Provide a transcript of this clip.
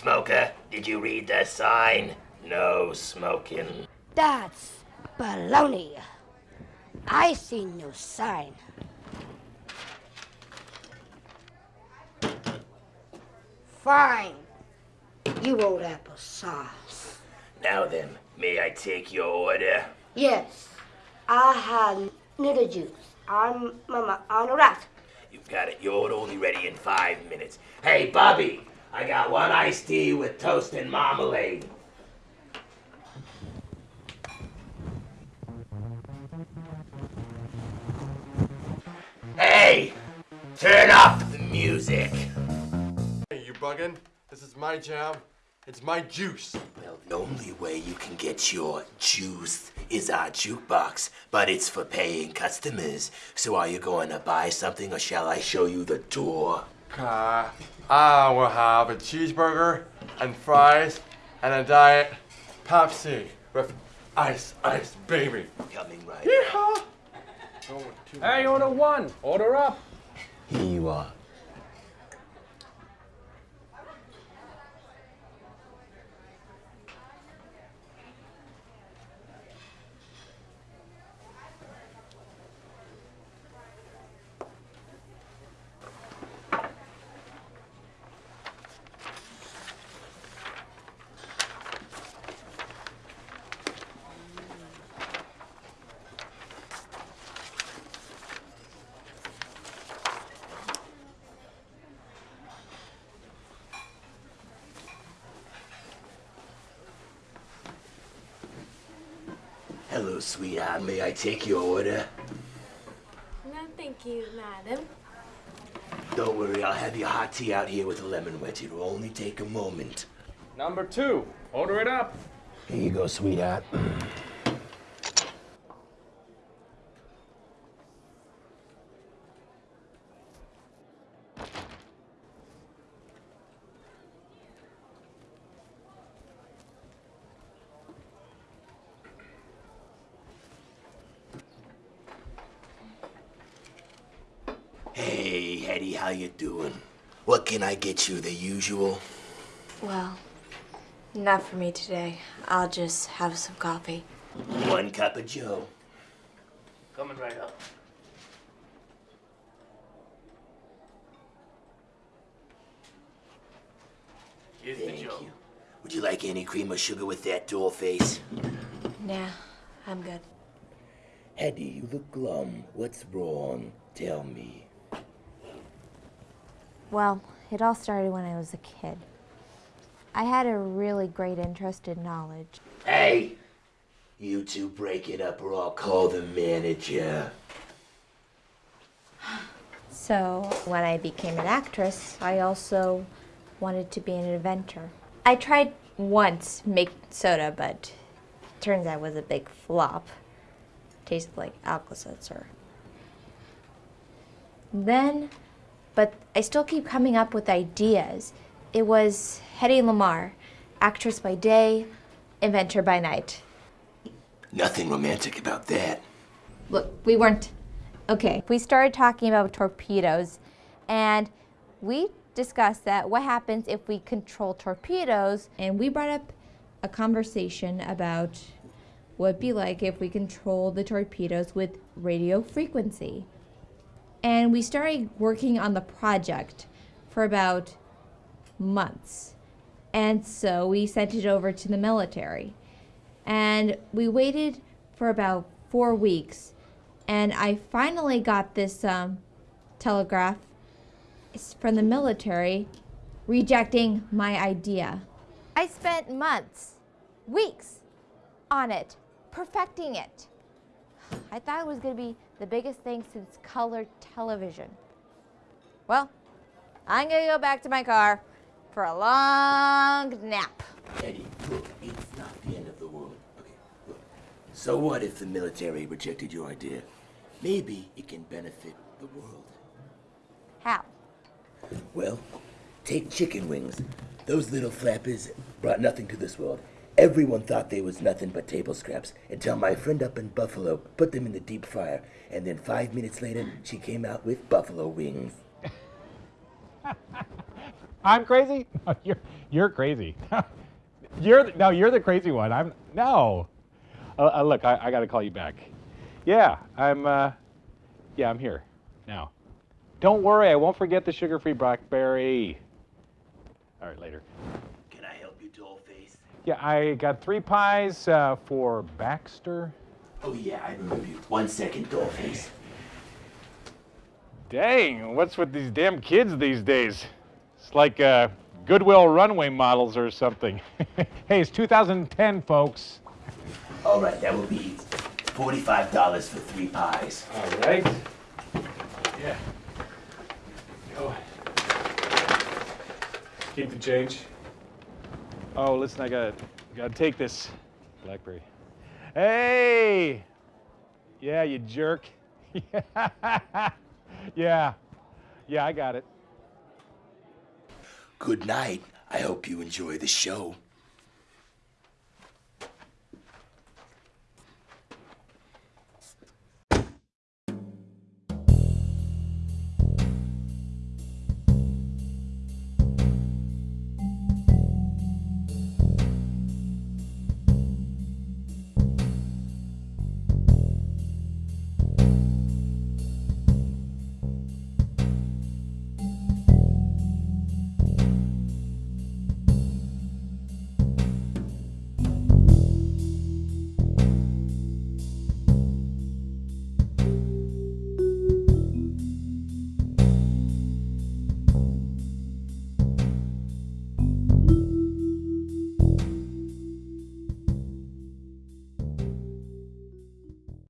Smoker, did you read the sign? No smoking. That's baloney. I see no sign. Fine. You old apple sauce. Now then, may I take your order? Yes, I have noodle juice. I'm mama on a rat. You've got it. Your order only ready in five minutes. Hey, Bobby, I got one iced tea with toast and marmalade. Hey, turn off the music. Hey, you bugging? This is my jam. It's my juice. Well, the only way you can get your juice is our jukebox, but it's for paying customers. So are you going to buy something or shall I show you the door? Uh, I will have a cheeseburger and fries and a diet Pepsi with ice, ice, baby. Coming right Yeehaw! Hey, order one. Order up. Here you are. Sweetheart. May I take your order? No, thank you, madam. Don't worry, I'll have your hot tea out here with a lemon wedge. It'll only take a moment. Number two. Order it up. Here you go, sweetheart. Hey, Hedy, how you doing? What can I get you? The usual? Well, not for me today. I'll just have some coffee. One cup of Joe. Coming right up. Here's Thank you. Would you like any cream or sugar with that doll face? Nah, I'm good. Hedy, you look glum. What's wrong? Tell me. Well, it all started when I was a kid. I had a really great interest in knowledge. Hey! You two break it up or I'll call the manager. So when I became an actress, I also wanted to be an inventor. I tried once make soda, but turns out it was a big flop. Tasted like Alka-Seltzer. Then, but I still keep coming up with ideas. It was Hedy Lamarr, actress by day, inventor by night. Nothing romantic about that. Look, we weren't, okay. We started talking about torpedoes and we discussed that what happens if we control torpedoes and we brought up a conversation about what it'd be like if we control the torpedoes with radio frequency. And we started working on the project for about months. And so we sent it over to the military. And we waited for about four weeks. And I finally got this um, telegraph from the military rejecting my idea. I spent months, weeks on it, perfecting it. I thought it was going to be the biggest thing since color television. Well, I'm going to go back to my car for a long nap. Eddie, look, it's not the end of the world. Okay, look. So what if the military rejected your idea? Maybe it can benefit the world. How? Well, take chicken wings. Those little flappers brought nothing to this world. Everyone thought they was nothing but table scraps until my friend up in Buffalo put them in the deep fryer, and then five minutes later, she came out with buffalo wings. I'm crazy? No, you're you're crazy. you're the, no, you're the crazy one. I'm no. Uh, uh, look, I, I got to call you back. Yeah, I'm. Uh, yeah, I'm here now. Don't worry, I won't forget the sugar-free blackberry. All right, later. Can I help you, Dollface? Yeah, I got three pies uh, for Baxter. Oh, yeah, I remember you. One second, Dollface. Dang, what's with these damn kids these days? It's like uh, Goodwill runway models or something. hey, it's 2010, folks. All right, that will be $45 for three pies. All right. Yeah. Go. Keep the change. Oh, listen, I gotta, gotta take this blackberry. Hey! Yeah, you jerk. yeah. Yeah, I got it. Good night. I hope you enjoy the show.